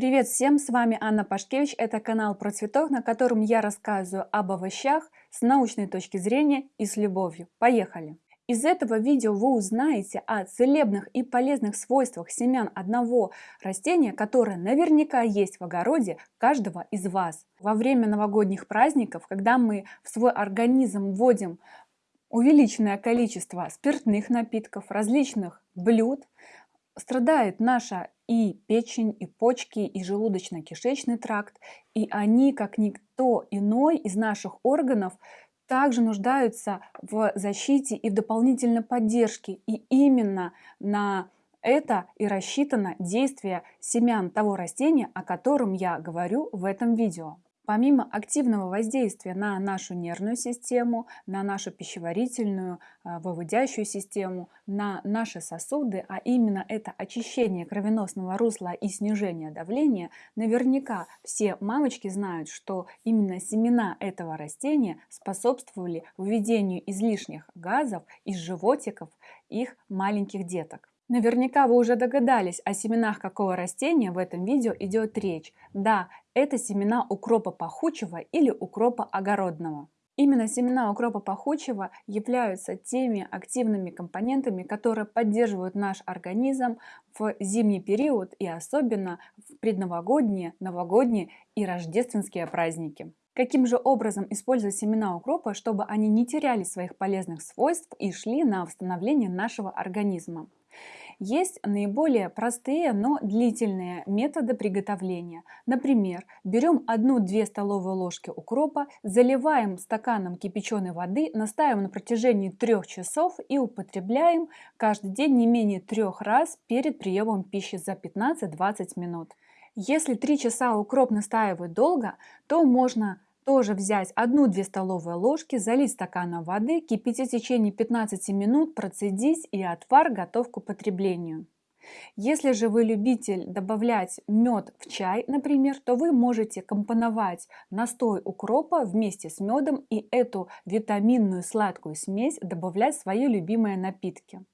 Привет всем, с вами Анна Пашкевич, это канал про цветок, на котором я рассказываю об овощах с научной точки зрения и с любовью. Поехали! Из этого видео вы узнаете о целебных и полезных свойствах семян одного растения, которое наверняка есть в огороде каждого из вас. Во время новогодних праздников, когда мы в свой организм вводим увеличенное количество спиртных напитков, различных блюд, страдает наша и печень, и почки, и желудочно-кишечный тракт, и они, как никто иной из наших органов, также нуждаются в защите и в дополнительной поддержке. И именно на это и рассчитано действие семян того растения, о котором я говорю в этом видео. Помимо активного воздействия на нашу нервную систему, на нашу пищеварительную, а, выводящую систему, на наши сосуды, а именно это очищение кровеносного русла и снижение давления, наверняка все мамочки знают, что именно семена этого растения способствовали выведению излишних газов из животиков их маленьких деток. Наверняка вы уже догадались, о семенах какого растения в этом видео идет речь. Да, это семена укропа пахучего или укропа огородного. Именно семена укропа пахучего являются теми активными компонентами, которые поддерживают наш организм в зимний период и особенно в предновогодние, новогодние и рождественские праздники. Каким же образом использовать семена укропа, чтобы они не теряли своих полезных свойств и шли на восстановление нашего организма? Есть наиболее простые, но длительные методы приготовления. Например, берем 1-2 столовые ложки укропа, заливаем стаканом кипяченой воды, настаиваем на протяжении 3 часов и употребляем каждый день не менее 3 раз перед приемом пищи за 15-20 минут. Если 3 часа укроп настаивает долго, то можно тоже взять 1-2 столовые ложки, залить стаканом воды, кипятить в течение 15 минут, процедить и отвар готов к употреблению. Если же вы любитель добавлять мед в чай, например, то вы можете компоновать настой укропа вместе с медом и эту витаминную сладкую смесь добавлять в свои любимые напитки.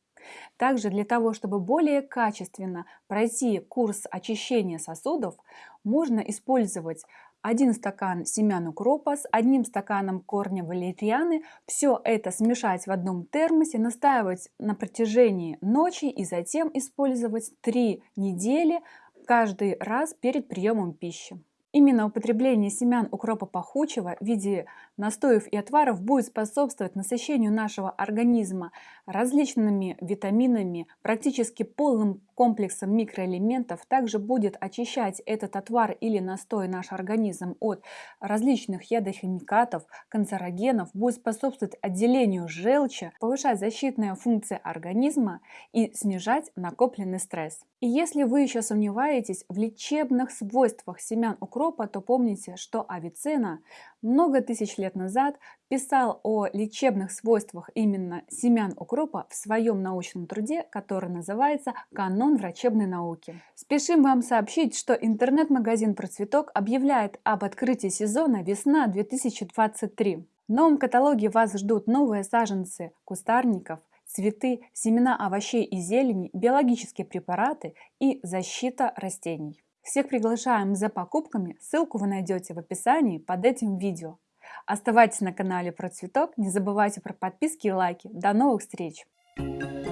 Также для того, чтобы более качественно пройти курс очищения сосудов, можно использовать 1 стакан семян укропа с одним стаканом корня валерианы. Все это смешать в одном термосе, настаивать на протяжении ночи и затем использовать 3 недели каждый раз перед приемом пищи. Именно употребление семян укропа пахучего в виде настоев и отваров будет способствовать насыщению нашего организма различными витаминами, практически полным комплексом микроэлементов. Также будет очищать этот отвар или настой наш организм от различных ядохимикатов, канцерогенов, будет способствовать отделению желчи, повышать защитные функции организма и снижать накопленный стресс. И если вы еще сомневаетесь в лечебных свойствах семян укропа, то помните, что Авиценна много тысяч лет назад писал о лечебных свойствах именно семян укропа в своем научном труде, который называется «Канон врачебной науки». Спешим вам сообщить, что интернет-магазин «Процветок» объявляет об открытии сезона «Весна 2023». В новом каталоге вас ждут новые саженцы кустарников – цветы, семена овощей и зелени, биологические препараты и защита растений. Всех приглашаем за покупками, ссылку вы найдете в описании под этим видео. Оставайтесь на канале про цветок, не забывайте про подписки и лайки. До новых встреч! Thank you.